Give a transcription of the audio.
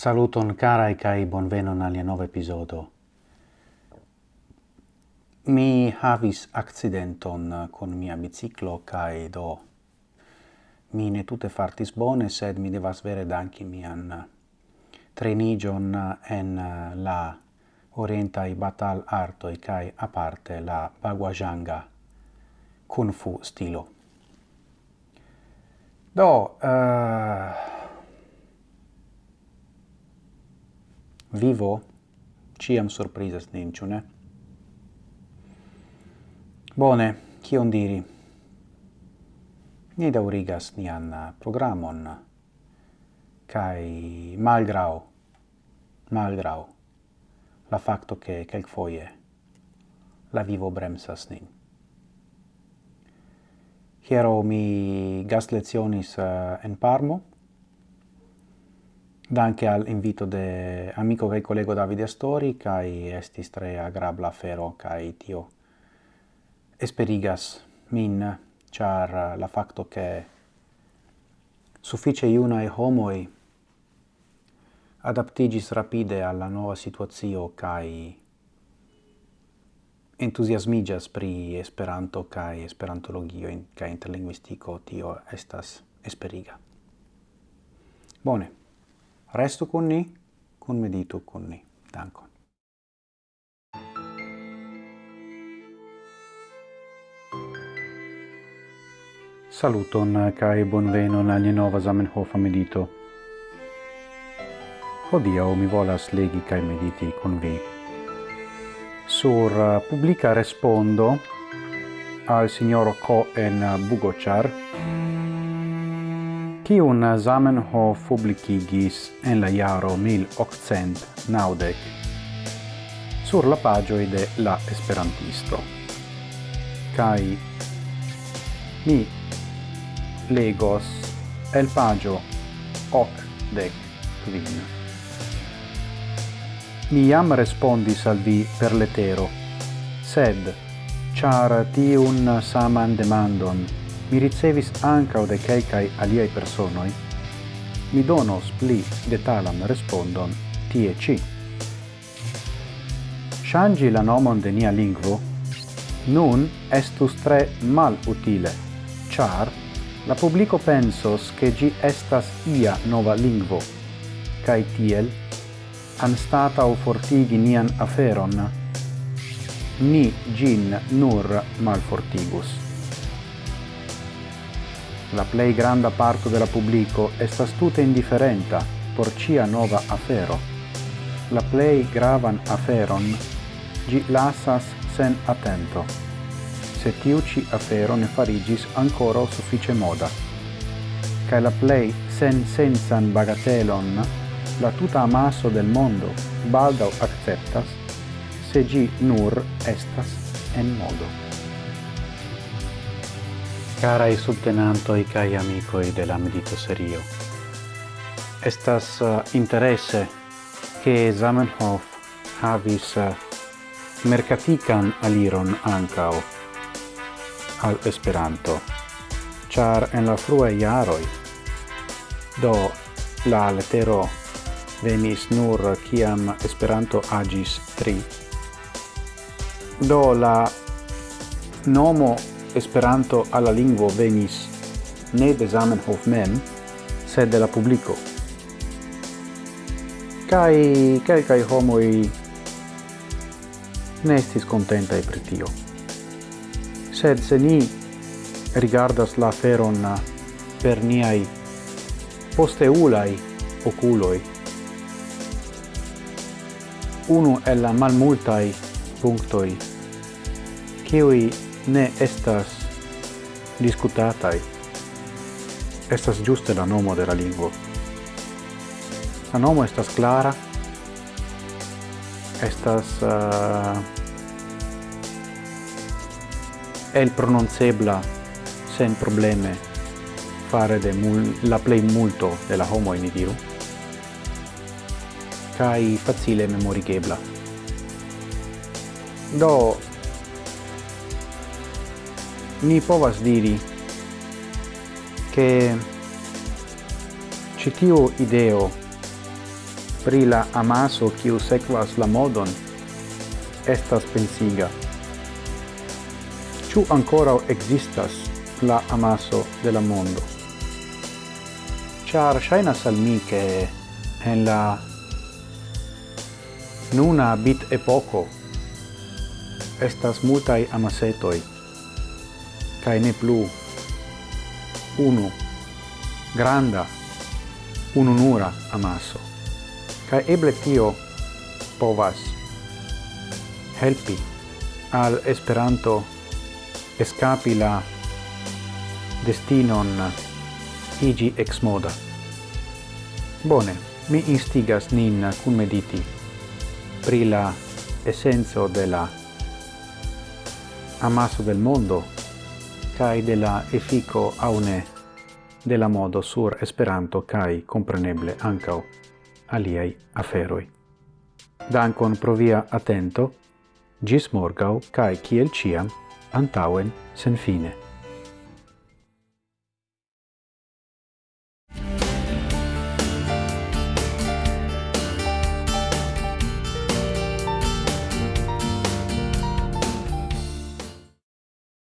Saluton carai cae bonvenon alia nova episodo. Mi havis accidenton con mia biciclo cae do mi ne tute fartis bone, sed mi devas vere danki mian trenigion en la orientai batal artoi cae aparte la baguajanga kung fu stilo. Do, uh, vivo ciam surprizas nin, ciu ne? Bone, cion diri? Ni daurigas nian programon kai malgrau malgrau la facto che quel foie la vivo bremsas nin. Hiero mi gas lezionis uh, eh, en Parmo, danke al invito de amico kai kolego Davide Astori kai estis tre agrabla fero kai tio esperigas min char la facto che suffice iuna e homoi adaptigis rapide alla nova situazio kai entusiasmigas pri Esperanto kai Esperantologio in kai interlinguistico tio estas esperiga. Bone. Restu con ni, con medito con ni. Dankon. Saluton kai bonvenon al nova Zamenhof medito. Hodiaŭ mi volas legi kai mediti con vi sur uh, pubblica respondo al signor Cohen uh, Bugochar kiun Zamenhof publicigis en la jaro 1890 sur la pagioi de la Esperantisto. Cai mi legos el pagio ocdec quin. Mi jam respondis al vi per letero, sed, char tiun saman demandon mi ricevis ancau de quelcae aliai personoi, mi donos pli detalam respondon tie ci. Shangi la nomon de nia lingvo nun estus tre mal utile, char la publico pensos che gi estas ia nova lingvo, cae tiel anstata o fortigi nian aferon, ni gin nur malfortigus. La plei granda parto della publico estas tute indiferenta por cia nova afero. La plei gravan aferon gi lasas sen attento, se tiu ci afero ne farigis ancora suffice moda. Cae la plei sen sensan bagatelon la tuta amasso del mondo baldau acceptas se gi nur estas en modo. Carai i kai amico de la medito serio. Estas uh, interesse che Zamenhof havis uh, mercatican aliron ancao al Esperanto, char en la frue iaroi do la letero venis nur kiam Esperanto agis tri. Do la nomo Esperanto alla lingvo venis ne de Zamenhof mem, sed de la publico. Kai kelkaj homoj ne estis contentai pri tio. Sed se ni rigardas la feron per niai posteulai oculoi, unu el la malmultai punctoi, kiui ne estas discutatai. Estas giuste la nomo de la lingua. La nomo estas clara, estas uh, el prononcebla sen probleme fare de mul la play multo de la homo in diru kai facile memorigebla do ni povas diri che citiu ideo pri la amaso kiu sekvas la modon estas pensiga. Ciu ancora existas la amaso de la mondo? Char shainas al mi che en la nuna bit epoco estas multai amasetoi cae ne plu unu granda ununura amaso. Cae eble tio povas helpi al Esperanto escapi la destinon igi ex moda. Bone, mi instigas nin cum mediti pri la essenzo de la amaso del mondo kai de la efiko aune ne de la modo sur Esperanto kai kompreneble ankao aliai aferoi. Dankon pro via atento, gis morgau, cae kiel ciam, antauen sen fine.